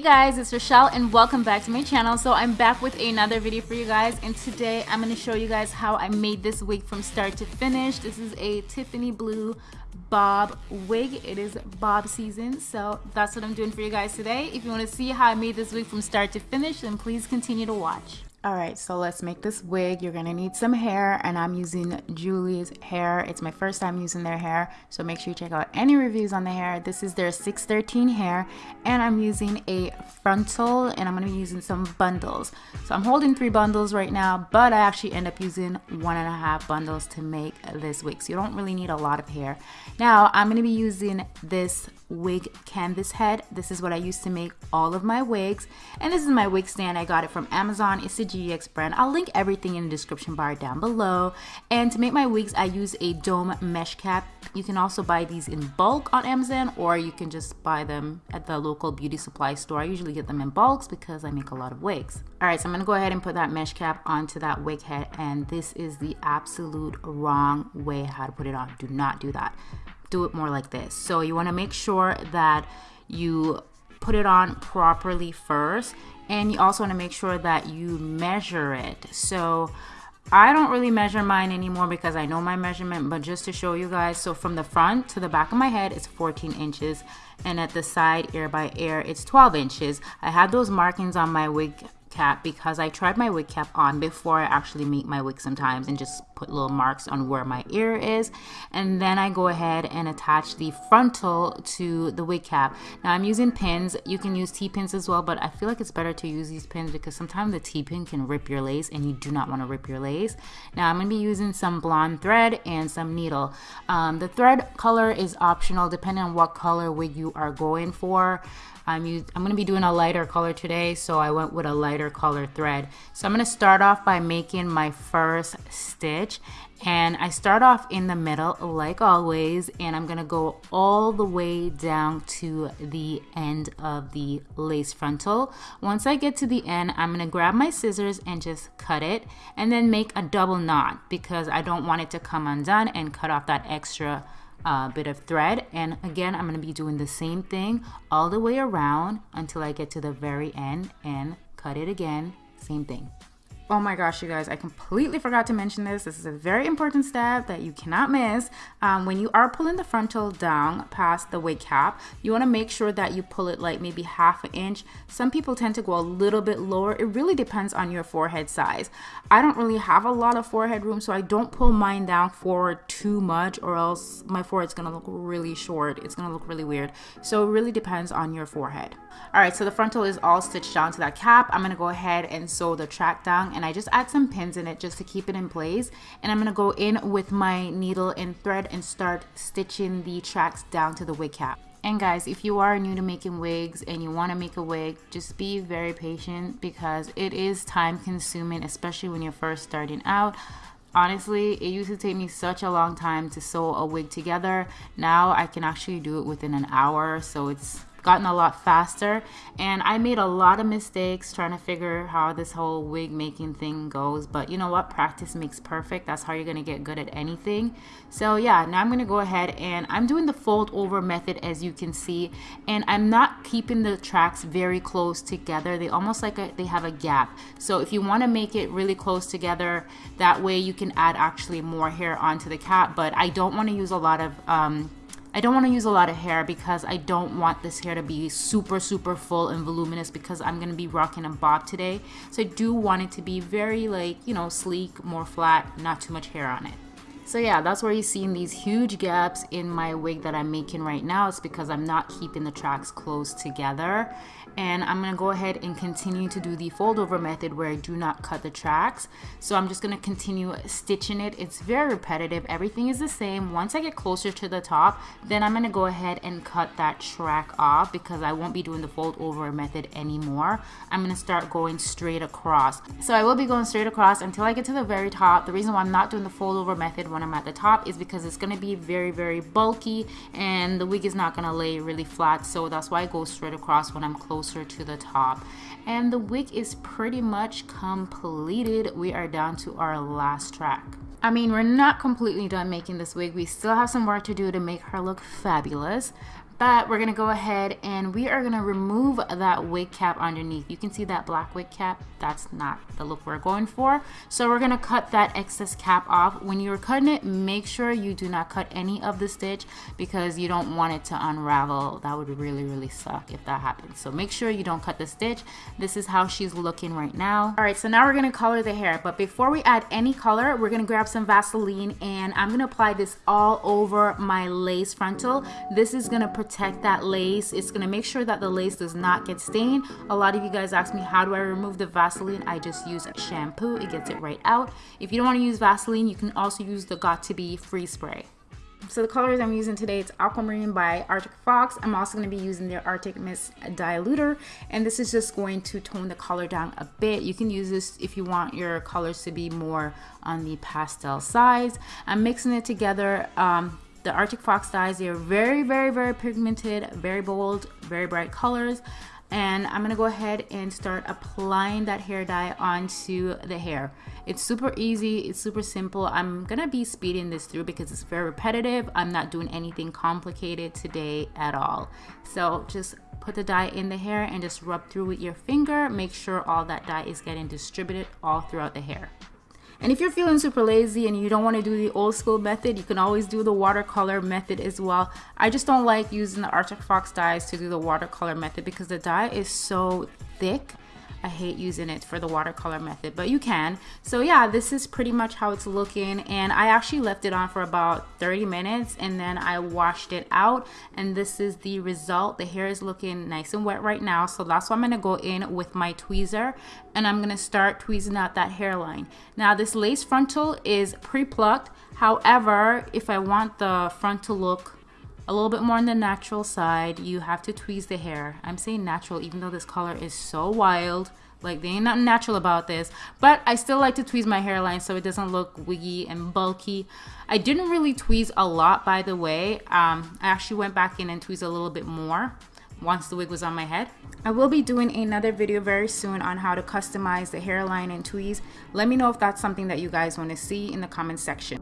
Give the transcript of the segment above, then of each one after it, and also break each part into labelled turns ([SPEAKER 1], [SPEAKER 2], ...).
[SPEAKER 1] Hey guys, it's Rochelle and welcome back to my channel. So I'm back with another video for you guys and today I'm going to show you guys how I made this wig from start to finish. This is a Tiffany blue bob wig. It is bob season so that's what I'm doing for you guys today. If you want to see how I made this wig from start to finish then please continue to watch. All right, so let's make this wig. You're gonna need some hair and I'm using Julia's hair. It's my first time using their hair, so make sure you check out any reviews on the hair. This is their 613 hair and I'm using a frontal and I'm gonna be using some bundles. So I'm holding three bundles right now, but I actually end up using one and a half bundles to make this wig. So you don't really need a lot of hair. Now I'm gonna be using this wig canvas head. This is what I used to make all of my wigs. And this is my wig stand. I got it from Amazon. It's a GX brand. I'll link everything in the description bar down below. And to make my wigs, I use a dome mesh cap. You can also buy these in bulk on Amazon or you can just buy them at the local beauty supply store. I usually get them in bulks because I make a lot of wigs. All right, so I'm gonna go ahead and put that mesh cap onto that wig head and this is the absolute wrong way how to put it on. Do not do that do it more like this. So you want to make sure that you put it on properly first and you also want to make sure that you measure it. So I don't really measure mine anymore because I know my measurement, but just to show you guys, so from the front to the back of my head, it's 14 inches, and at the side, ear by ear, it's 12 inches. I have those markings on my wig cap because I tried my wig cap on before I actually make my wig sometimes and just put little marks on where my ear is and then I go ahead and attach the frontal to the wig cap. Now I'm using pins. You can use T-pins as well but I feel like it's better to use these pins because sometimes the T-pin can rip your lace and you do not want to rip your lace. Now I'm going to be using some blonde thread and some needle. Um, the thread color is optional depending on what color wig you are going for. I'm, I'm going to be doing a lighter color today, so I went with a lighter color thread. So I'm going to start off by making my first stitch. And I start off in the middle, like always, and I'm going to go all the way down to the end of the lace frontal. Once I get to the end, I'm going to grab my scissors and just cut it, and then make a double knot because I don't want it to come undone and cut off that extra uh, bit of thread. And again I'm going to be doing the same thing all the way around until I get to the very end and cut it again. Same thing Oh my gosh, you guys, I completely forgot to mention this. This is a very important step that you cannot miss. Um, when you are pulling the frontal down past the wig cap, you want to make sure that you pull it like maybe half an inch. Some people tend to go a little bit lower. It really depends on your forehead size. I don't really have a lot of forehead room, so I don't pull mine down forward too much or else my forehead's to look really short. It's to look really weird. So it really depends on your forehead. All right, so the frontal is all stitched down to that cap. I'm to go ahead and sew the track down and I just add some pins in it just to keep it in place and I'm gonna go in with my needle and thread and start stitching the tracks down to the wig cap. And guys, if you are new to making wigs and you want to make a wig, just be very patient because it is time consuming, especially when you're first starting out. Honestly, it used to take me such a long time to sew a wig together. Now I can actually do it within an hour, so it's gotten a lot faster. And I made a lot of mistakes trying to figure how this whole wig making thing goes. But you know what? Practice makes perfect. That's how you're gonna get good at anything. So yeah now I'm gonna go ahead and I'm doing the fold over method as you can see. And I'm not keeping the tracks very close together. They almost like a, they have a gap. So if you want to make it really close together that way you can add actually more hair onto the cap. But I don't want to use a lot of um, I don't want to use a lot of hair because I don't want this hair to be super, super full and voluminous because I'm going to be rocking a bob today. So I do want it to be very like, you know, sleek, more flat, not too much hair on it. So yeah, that's where you're seeing these huge gaps in my wig that I'm making right now. It's because I'm not keeping the tracks close together. And I'm gonna go ahead and continue to do the fold over method where I do not cut the tracks. So I'm just gonna continue stitching it. It's very repetitive. Everything is the same. Once I get closer to the top then I'm gonna go ahead and cut that track off because I won't be doing the fold over method anymore. I'm gonna start going straight across. So I will be going straight across until I get to the very top. The reason why I'm not doing the fold over method when I'm at the top is because it's gonna be very very bulky and the wig is not gonna lay really flat. So that's why I go straight across when I'm closer to the top. And the wig is pretty much completed. We are down to our last track. I mean we're not completely done making this wig. We still have some work to do to make her look fabulous that, we're gonna go ahead and we are gonna remove that wig cap underneath. You can see that black wig cap, that's not the look we're going for. So we're gonna cut that excess cap off. When you're cutting it, make sure you do not cut any of the stitch because you don't want it to unravel. That would really, really suck if that happens. So make sure you don't cut the stitch. This is how she's looking right now. All right, so now we're gonna color the hair, but before we add any color, we're gonna grab some Vaseline and I'm gonna apply this all over my lace frontal. This is gonna protect that lace. It's gonna make sure that the lace does not get stained. A lot of you guys ask me, how do I remove the Vaseline? I just use shampoo, it gets it right out. If you don't wanna use Vaseline, you can also use the Got2b Freeze Spray. So the colors I'm using today, it's Aquamarine by Arctic Fox. I'm also going to be using their Arctic Mist Diluter. And this is just going to tone the color down a bit. You can use this if you want your colors to be more on the pastel sides. I'm mixing it together. Um, the Arctic Fox dyes, they are very, very, very pigmented, very bold, very bright colors and I'm gonna go ahead and start applying that hair dye onto the hair. It's super easy, it's super simple. I'm gonna be speeding this through because it's very repetitive. I'm not doing anything complicated today at all. So just put the dye in the hair and just rub through with your finger. Make sure all that dye is getting distributed all throughout the hair. And if you're feeling super lazy and you don't want to do the old school method, you can always do the watercolor method as well. I just don't like using the Arctic Fox dyes to do the watercolor method because the dye is so thick I hate using it for the watercolor method, but you can. So yeah, this is pretty much how it's looking. And I actually left it on for about 30 minutes and then I washed it out. And this is the result. The hair is looking nice and wet right now. So that's why I'm gonna go in with my tweezer and I'm gonna start tweezing out that hairline. Now this lace frontal is pre-plucked. However, if I want the front to look a little bit more on the natural side. You have to tweeze the hair. I'm saying natural even though this color is so wild. Like, there ain't nothing natural about this. But I still like to tweeze my hairline so it doesn't look wiggy and bulky. I didn't really tweeze a lot, by the way. Um, I actually went back in and tweezed a little bit more once the wig was on my head. I will be doing another video very soon on how to customize the hairline and tweeze. Let me know if that's something that you guys want to see in the comment section.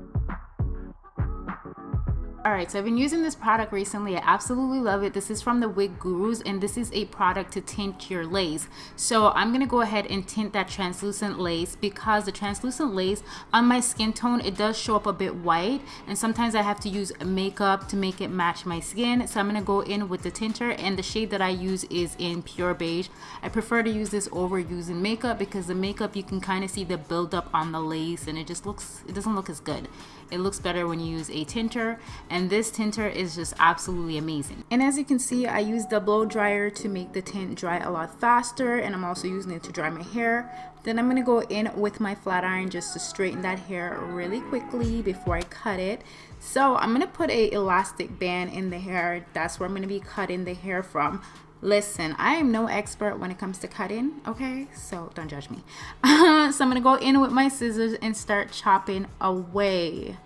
[SPEAKER 1] Alright, so I've been using this product recently. I absolutely love it. This is from the Wig Gurus and this is a product to tint your lace. So I'm going to go ahead and tint that translucent lace because the translucent lace on my skin tone, it does show up a bit white and sometimes I have to use makeup to make it match my skin. So I'm going to go in with the tinter and the shade that I use is in Pure Beige. I prefer to use this over using makeup because the makeup you can kind of see the buildup on the lace and it just looks, it doesn't look as good. It looks better when you use a tinter and this tinter is just absolutely amazing. And as you can see, I use the blow dryer to make the tint dry a lot faster and I'm also using it to dry my hair. Then I'm gonna go in with my flat iron just to straighten that hair really quickly before I cut it. So I'm gonna put a elastic band in the hair. That's where I'm gonna be cutting the hair from. Listen, I am no expert when it comes to cutting, okay? So don't judge me. so I'm gonna go in with my scissors and start chopping away.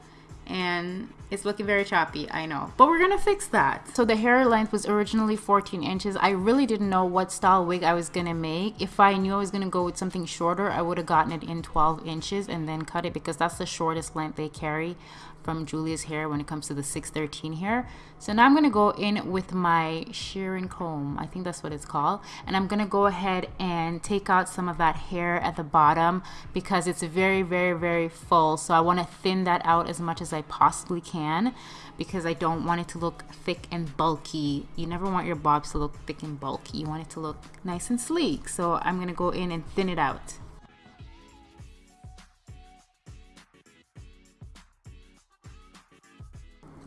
[SPEAKER 1] And it's looking very choppy, I know. But we're gonna fix that. So the hair length was originally 14 inches. I really didn't know what style wig I was gonna make. If I knew I was gonna go with something shorter, I would have gotten it in 12 inches and then cut it because that's the shortest length they carry from Julia's hair when it comes to the 613 hair. So now I'm to go in with my shearing comb. I think that's what it's called. And I'm to go ahead and take out some of that hair at the bottom because it's very, very, very full. So I want to thin that out as much as I possibly can because I don't want it to look thick and bulky. You never want your bobs to look thick and bulky. You want it to look nice and sleek. So I'm going to go in and thin it out.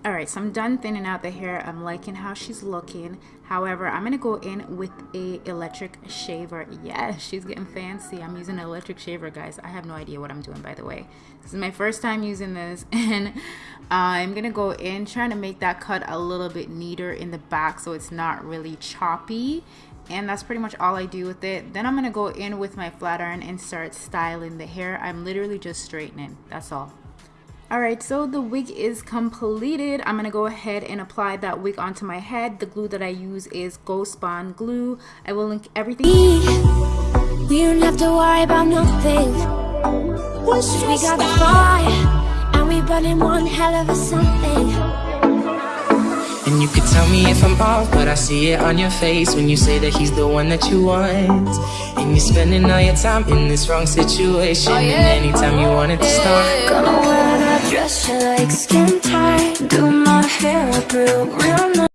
[SPEAKER 1] All right so i'm done thinning out the hair. I'm liking how she's looking. However i'm gonna go in with a electric shaver. Yes she's getting fancy. I'm using an electric shaver guys. I have no idea what i'm doing by the way. This is my first time using this and i'm gonna go in trying to make that cut a little bit neater in the back so it's not really choppy and that's pretty much all I do with it. Then I'm gonna go in with my flat iron and start styling the hair. I'm literally just straightening that's all Alright, so the wig is completed. I'm going to go ahead and apply that wig onto my head. The glue that I use is Ghost Bond glue. I will link everything. We don't have to worry about nothing. We got the fire, and we burning one hell of a something.
[SPEAKER 2] And you could tell me if I'm off, but I see it on your face when you say that he's the one that you want. And you're spending all your time in this wrong situation. Oh, and anytime you want it to start,
[SPEAKER 3] Gonna wear that dress you like skin tight Do my hair up real, real nice